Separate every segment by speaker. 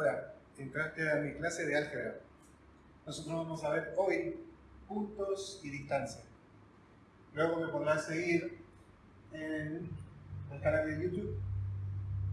Speaker 1: Hola, entraste a mi clase de álgebra. Nosotros vamos a ver hoy puntos y distancia. Luego me podrás seguir en el canal de YouTube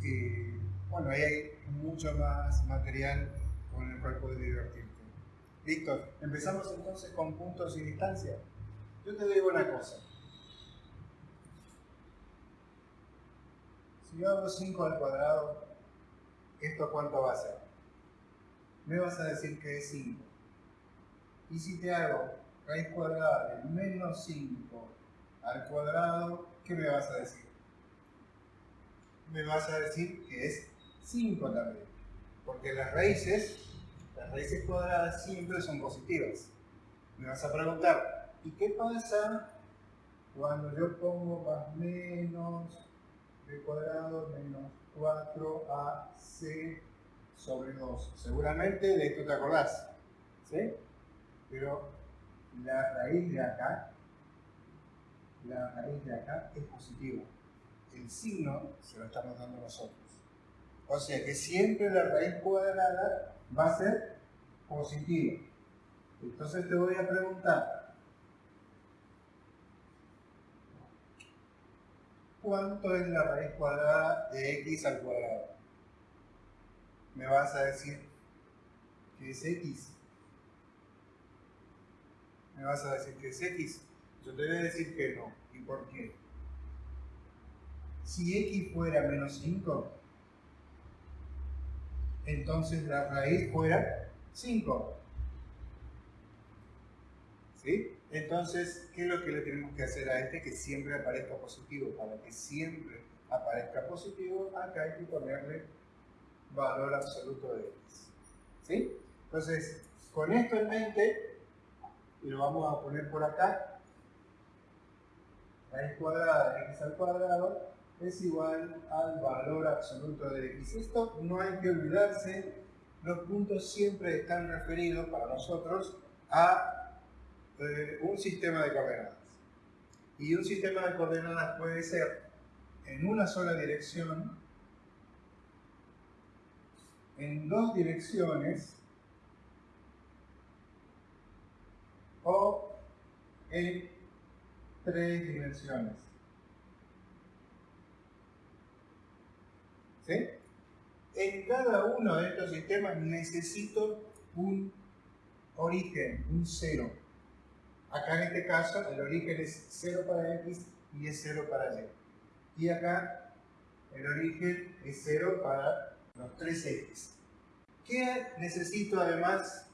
Speaker 1: y bueno, ahí hay mucho más material con el cual puedes divertirte. Víctor, empezamos entonces con puntos y distancia. Yo te digo una cosa. Si yo hago 5 al cuadrado, ¿esto cuánto va a ser? Me vas a decir que es 5. Y si te hago raíz cuadrada de menos 5 al cuadrado, ¿qué me vas a decir? Me vas a decir que es 5 también. Porque las raíces, las raíces cuadradas siempre son positivas. Me vas a preguntar, ¿y qué pasa cuando yo pongo más menos b cuadrado menos 4ac sobre 2? Seguramente de esto te acordás. ¿Sí? Pero la raíz de acá, la raíz de acá es positiva. El signo se lo estamos dando nosotros. O sea que siempre la raíz cuadrada va a ser positiva. Entonces te voy a preguntar, ¿cuánto es la raíz cuadrada de x al cuadrado? Me vas a decir que es x me vas a decir que es X. Yo te voy a decir que no. ¿Y por qué? Si X fuera menos 5, entonces la raíz fuera 5. ¿Sí? Entonces, ¿qué es lo que le tenemos que hacer a este? Que siempre aparezca positivo. Para que siempre aparezca positivo, acá hay que ponerle valor absoluto de X. ¿Sí? Entonces, con esto en mente, y lo vamos a poner por acá. Raíz cuadrada de x al cuadrado es igual al valor absoluto de x. Esto no hay que olvidarse, los puntos siempre están referidos para nosotros a un sistema de coordenadas. Y un sistema de coordenadas puede ser en una sola dirección, en dos direcciones, o en tres dimensiones. ¿Sí? En cada uno de estos sistemas necesito un origen, un cero. Acá en este caso el origen es 0 para x y es 0 para y. Y acá el origen es 0 para los tres x. ¿Qué necesito además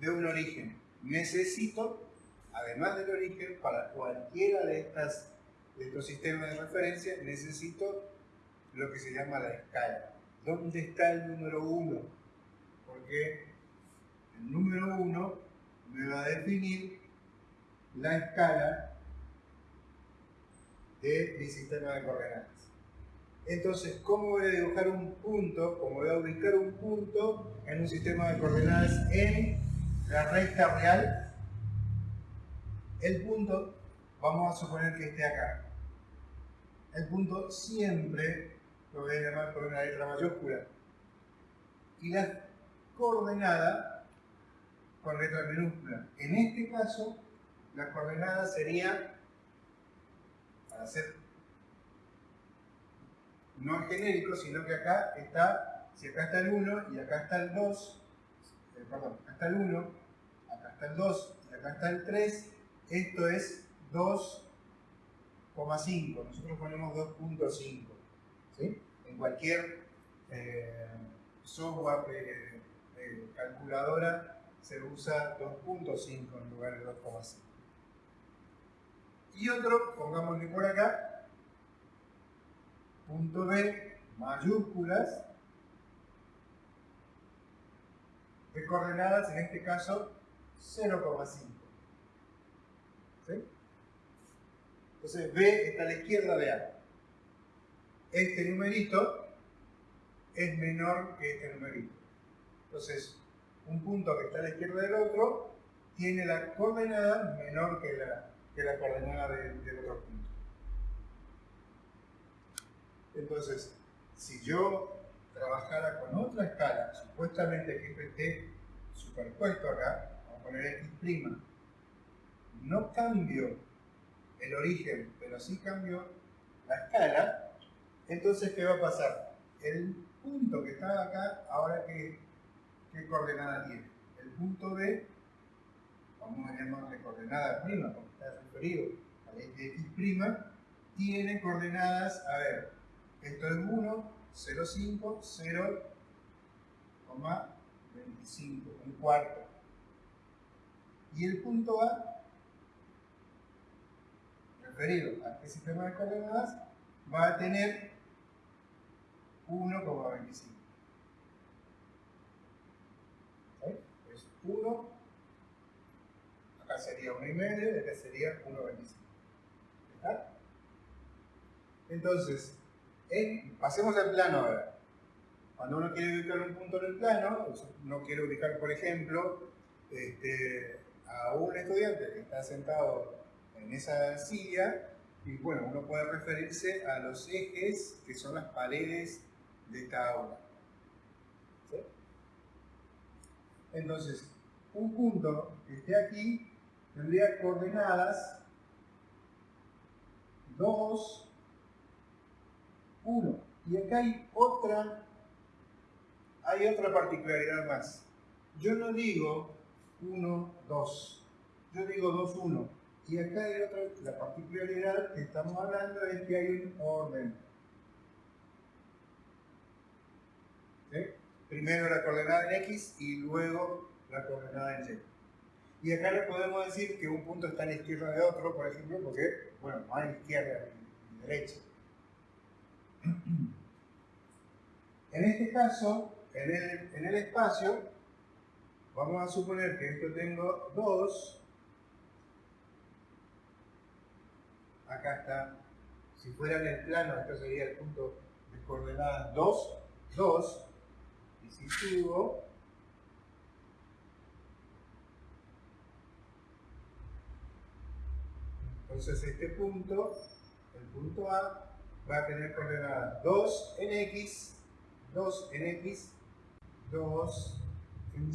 Speaker 1: de un origen? necesito, además del origen, para cualquiera de, estas, de estos sistemas de referencia, necesito lo que se llama la escala. ¿Dónde está el número 1? Porque el número 1 me va a definir la escala de mi sistema de coordenadas. Entonces, ¿cómo voy a dibujar un punto? ¿Cómo voy a ubicar un punto en un sistema de coordenadas en la recta real, el punto, vamos a suponer que esté acá. El punto siempre lo voy a llamar por una letra mayúscula. Y la coordenada con letra minúscula. En este caso, la coordenada sería, para hacer no genérico, sino que acá está, si acá está el 1 y acá está el 2, eh, perdón, acá está el 1, acá está el 2 y acá está el 3, esto es 2,5. Nosotros ponemos 2.5. ¿sí? En cualquier eh, software de, calculadora se usa 2.5 en lugar de 2,5. Y otro, pongámosle por acá, punto B, mayúsculas, de coordenadas, en este caso 0,5. ¿Sí? Entonces B está a la izquierda de A. Este numerito es menor que este numerito. Entonces, un punto que está a la izquierda del otro tiene la coordenada menor que la, que la coordenada del otro punto. Entonces, si yo trabajara con otra escala, supuestamente que esté superpuesto acá, vamos a poner x', no cambio el origen, pero sí cambio la escala, entonces ¿qué va a pasar? El punto que estaba acá, ahora ¿qué, qué coordenada tiene? El punto B, vamos a llamarle coordenada prima, está referido a x', tiene coordenadas, a ver, esto es 1, 0,5, 0,25, un cuarto. Y el punto A, referido a este sistema de coordenadas, va a tener 1,25. Es 1, sería 1,5, acá sería 1,25. ¿Está? Entonces, pasemos al plano. Cuando uno quiere ubicar un punto en el plano, no quiere ubicar, por ejemplo, este, a un estudiante que está sentado en esa silla, y bueno, uno puede referirse a los ejes que son las paredes de esta aula. Entonces, un punto que esté aquí tendría coordenadas 2, 1. Y acá hay otra, hay otra particularidad más. Yo no digo 1, 2. Yo digo 2, 1. Y acá hay otra, la particularidad que estamos hablando es que hay un orden. Primero la coordenada en X y luego la coordenada en Y. Y acá le podemos decir que un punto está en la izquierda de otro, por ejemplo, porque, bueno, no hay izquierda ni derecha. En este caso, en el, en el espacio, vamos a suponer que esto tengo 2. Acá está. Si fuera en el plano, esto sería el punto de coordenadas 2, 2. Y si subo, entonces este punto, el punto A, va a tener coordenadas 2 en X, 2 en X, 2 en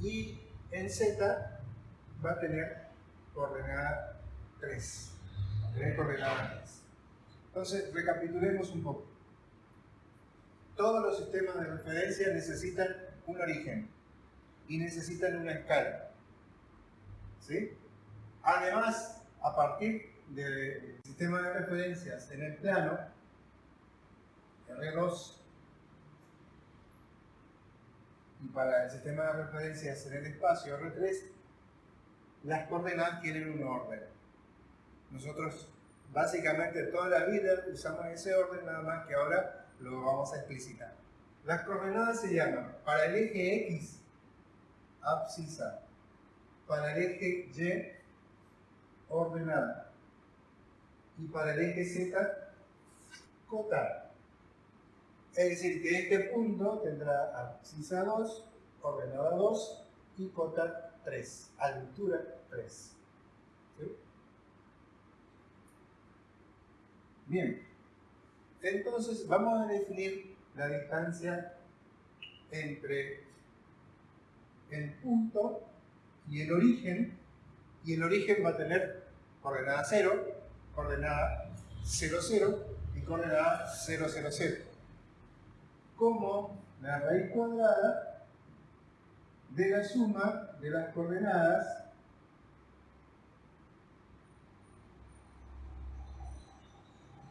Speaker 1: Y y en Z va a tener coordenada 3. Va a tener coordenada 3. Entonces, recapitulemos un poco. Todos los sistemas de referencia necesitan un origen y necesitan una escala. ¿Sí? Además, a partir del sistema de referencias en el plano, R2, y para el sistema de referencias en el espacio, R3, las coordenadas tienen un orden. Nosotros básicamente toda la vida usamos ese orden, nada más que ahora lo vamos a explicitar. Las coordenadas se llaman, para el eje X, abscisa, para el eje Y, ordenada, y para el eje Z, cota. Es decir, que este punto tendrá abscisa 2, ordenada 2 y cota 3, altura 3. Bien, entonces vamos a definir la distancia entre el punto y el origen, y el origen va a tener coordenada 0, coordenada 0, 0 y coordenada 0, 0, 0. Como la raíz cuadrada de la suma de las coordenadas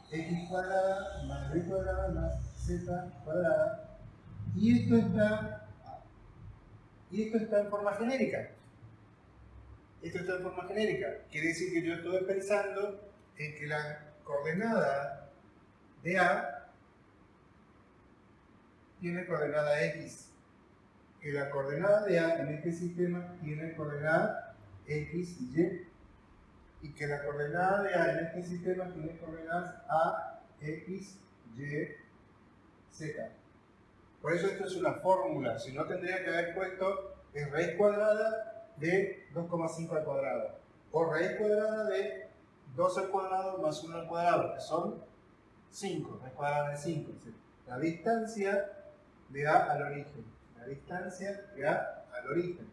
Speaker 1: x cuadrada más b cuadrada más z cuadrada y esto está y esto está en forma genérica esto está en forma genérica quiere decir que yo estoy pensando en que la coordenada de A tiene coordenada X, que la coordenada de A en este sistema tiene coordenada X y Y, y que la coordenada de A en este sistema tiene coordenadas A, X, Y, Z. Por eso esto es una fórmula, si no tendría que haber puesto es raíz cuadrada de 2,5 al cuadrado, o raíz cuadrada de 2 al cuadrado más 1 al cuadrado, que son 5, raíz cuadrada de 5. la distancia de A al origen. La distancia de A al origen.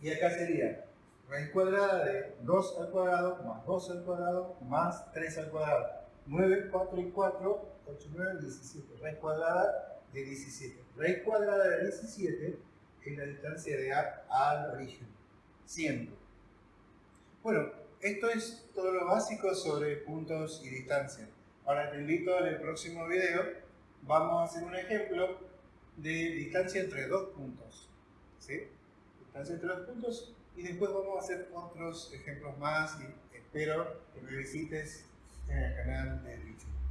Speaker 1: Y acá sería raíz cuadrada de 2 al cuadrado más 2 al cuadrado más 3 al cuadrado. 9, 4 y 4, 8, 9, 17. Raíz cuadrada de 17. Raíz cuadrada de 17 es la distancia de A al origen. Siempre. Bueno, esto es todo lo básico sobre puntos y distancia. Ahora te invito en el próximo video, vamos a hacer un ejemplo de distancia entre dos puntos. ¿sí? Distancia entre dos puntos y después vamos a hacer otros ejemplos más y espero que me visites en el canal de YouTube.